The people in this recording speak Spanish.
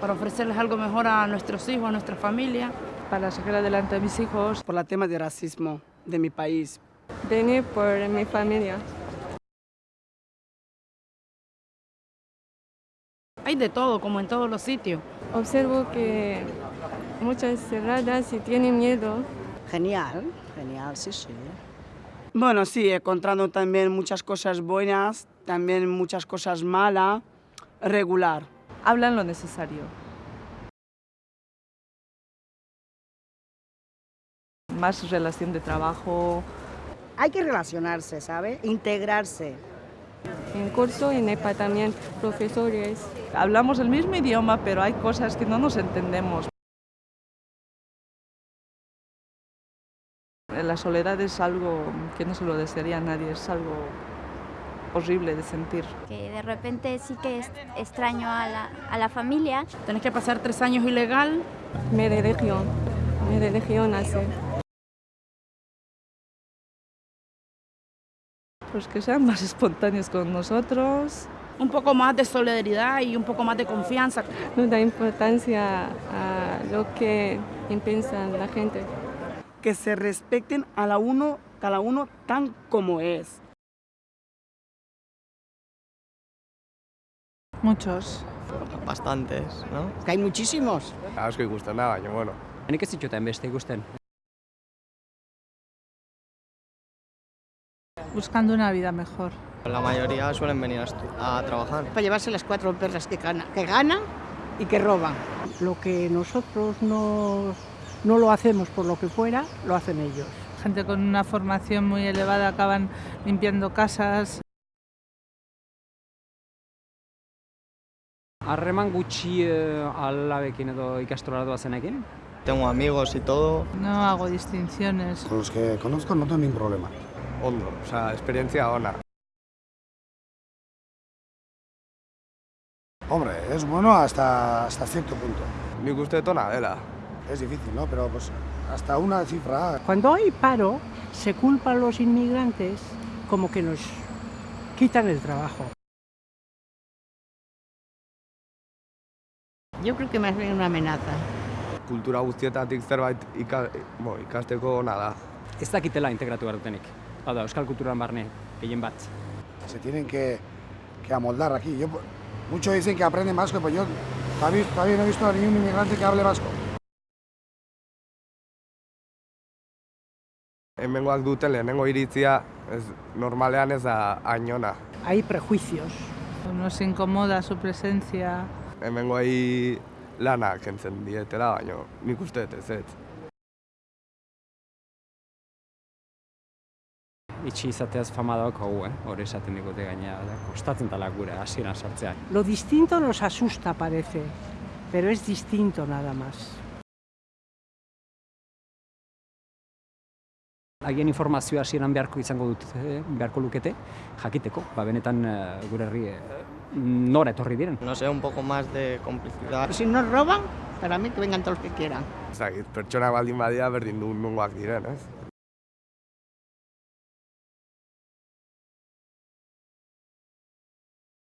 para ofrecerles algo mejor a nuestros hijos, a nuestra familia. Para sacar adelante a mis hijos. Por el tema de racismo de mi país. Venir por mi familia. Hay de todo, como en todos los sitios. Observo que muchas cerradas y tienen miedo. Genial, genial, sí, sí. Bueno, sí, encontrando también muchas cosas buenas, también muchas cosas malas, regular. Hablan lo necesario. Más relación de trabajo. Hay que relacionarse, ¿sabe? Integrarse. En curso en EPA también profesores. Hablamos el mismo idioma, pero hay cosas que no nos entendemos. La soledad es algo que no se lo desearía a nadie, es algo horrible de sentir. Que de repente sí que es extraño a la, a la familia. Tenés que pasar tres años ilegal. Me de legión, me de legión hace. Pues que sean más espontáneos con nosotros. Un poco más de solidaridad y un poco más de confianza. No da importancia a lo que piensa la gente. Que se respeten a la uno, cada uno tan como es. Muchos. Bastantes, ¿no? Que hay muchísimos. Asko ikusten da, baina, bueno. Nik ez zituten beste ikusten. Buscando una vida mejor. La mayoría suelen venir a, a trabajar. Para llevarse las cuatro perras que, gana, que ganan y que roban. Lo que nosotros no, no lo hacemos por lo que fuera, lo hacen ellos. Gente con una formación muy elevada acaban limpiando casas. Harreman gutxi eh, alabekin edo ikastrola doazenekin? Tengo amigos y todo. No hago distinciones. Con los que conozco no tengo ningún problema. Ondo, osea, esperientzia ona. Hombre, es bueno hasta, hasta cierto punto. Nik uste dut ona dela. Es difícil, ¿no? Pero pues hasta una cifra. Cuando hay paro, se culpa a los inmigrantes como que nos quitan el trabajo. Yo creo que más bien una amenaza. Kultura guztietatik zerbait ika, bo, ikasteko ona da. Ez dakitela integratu behar dutenik. Hau da, euskal kulturan barne, gehien bat. Se tienen que, que amoldar aquí. Yo, muchos dicen que aprenden vasco, pero yo todavía, todavía no he visto a ningún inmigrante que hable vasco. Hemengoak duten lehenengo iritzia, ez, normalean ez da ainona. Hay prejuicios. Nos incomoda su presencia. Hemengoai lana kentzen dietela, baina nik uste dut ez ez. Itxi izateaz fama dauk hau, eh? Hore esaten digute gaina, da, kostatzen dela gure hasieran sartzea. Lo distinto nos asusta, parece, pero es distinto nada más. Haien informazioa hasieran beharko izango dut, eh, beharko lukete, jakiteko, ba benetan eh, gure herri eh, nora etorri diren. No sé, un poco más de complicidad. Si nos roban, para mí que vengan todos los que quieran. Ez dakit, pertsonak baldin badia berdin du nungoak diren, ez?